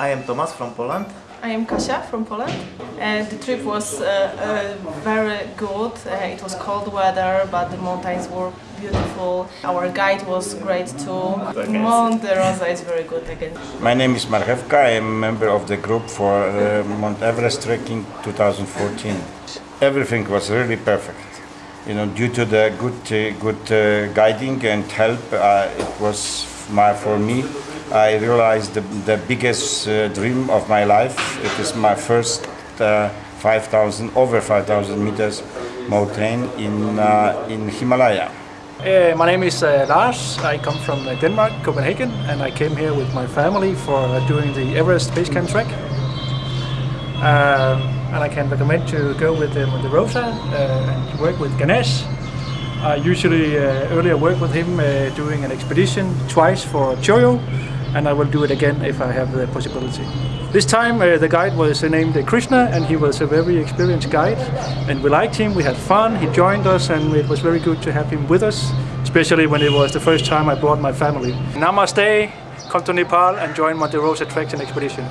I am Tomas from Poland. I am Kasia from Poland. Uh, the trip was uh, uh, very good. Uh, it was cold weather, but the mountains were beautiful. Our guide was great too. Monte Rosa is very good again. My name is Marchewka. I am a member of the group for uh, Mount Everest trekking 2014. Everything was really perfect. You know, due to the good, uh, good uh, guiding and help, uh, it was my, for me. I realized the, the biggest uh, dream of my life. It is my first uh, 5,000, over 5,000 meters mountain in uh, in Himalaya. Uh, my name is uh, Lars. I come from uh, Denmark, Copenhagen, and I came here with my family for doing the Everest Base Camp trek. Um, and I can recommend to go with uh, Monte Rosa and work with Ganesh. I usually uh, earlier worked with him uh, doing an expedition twice for Cho Oyu, and I will do it again if I have the possibility. This time uh, the guide was named Krishna and he was a very experienced guide and we liked him, we had fun, he joined us and it was very good to have him with us, especially when it was the first time I brought my family. Namaste, come to Nepal and join Monte Rosa Treks and Expedition.